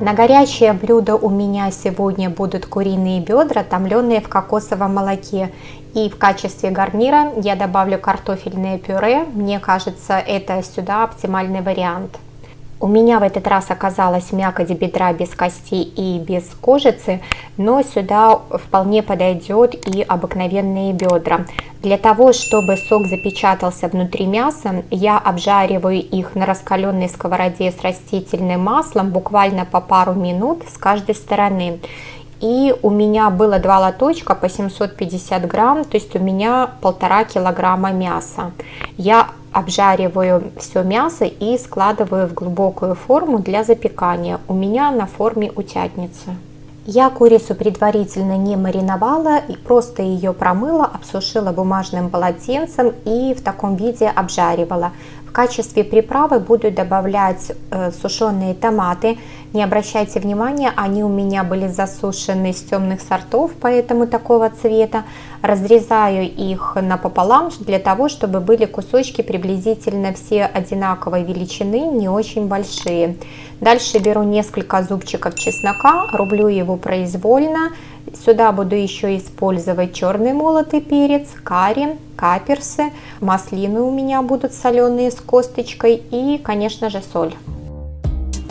На горячее блюдо у меня сегодня будут куриные бедра, томленные в кокосовом молоке. И в качестве гарнира я добавлю картофельное пюре. Мне кажется, это сюда оптимальный вариант. У меня в этот раз оказалась мякоть бедра без кости и без кожицы, но сюда вполне подойдет и обыкновенные бедра. Для того, чтобы сок запечатался внутри мяса, я обжариваю их на раскаленной сковороде с растительным маслом буквально по пару минут с каждой стороны. И у меня было два лоточка по 750 грамм, то есть у меня полтора килограмма мяса. Я обжариваю все мясо и складываю в глубокую форму для запекания. У меня на форме утятницы. Я курицу предварительно не мариновала и просто ее промыла, обсушила бумажным полотенцем и в таком виде обжаривала. В качестве приправы буду добавлять э, сушеные томаты. Не обращайте внимания, они у меня были засушены с темных сортов, поэтому такого цвета. Разрезаю их напополам для того, чтобы были кусочки приблизительно все одинаковой величины, не очень большие. Дальше беру несколько зубчиков чеснока, рублю его произвольно. Сюда буду еще использовать черный молотый перец, карри, каперсы, маслины у меня будут соленые с косточкой и, конечно же, соль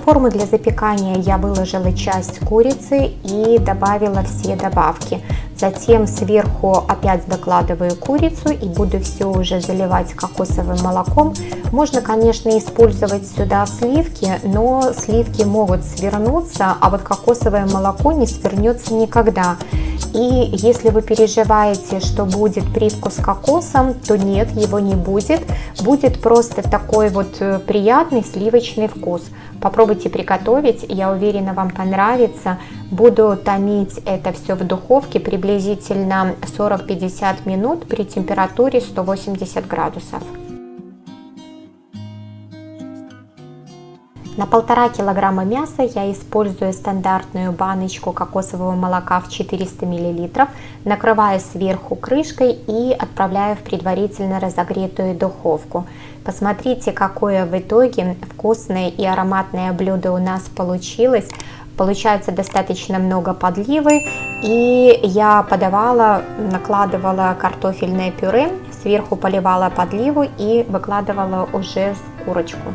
форму для запекания я выложила часть курицы и добавила все добавки. Затем сверху опять докладываю курицу и буду все уже заливать кокосовым молоком. Можно, конечно, использовать сюда сливки, но сливки могут свернуться, а вот кокосовое молоко не свернется никогда. И если вы переживаете, что будет привкус кокосом, то нет, его не будет. Будет просто такой вот э, приятный сливочный вкус. Попробуйте приготовить, я уверена, вам понравится. Буду томить это все в духовке приблизительно 40-50 минут при температуре 180 градусов. На полтора килограмма мяса я использую стандартную баночку кокосового молока в 400 мл, накрываю сверху крышкой и отправляю в предварительно разогретую духовку. Посмотрите, какое в итоге вкусное и ароматное блюдо у нас получилось. Получается достаточно много подливы и я подавала, накладывала картофельное пюре, сверху поливала подливу и выкладывала уже курочку.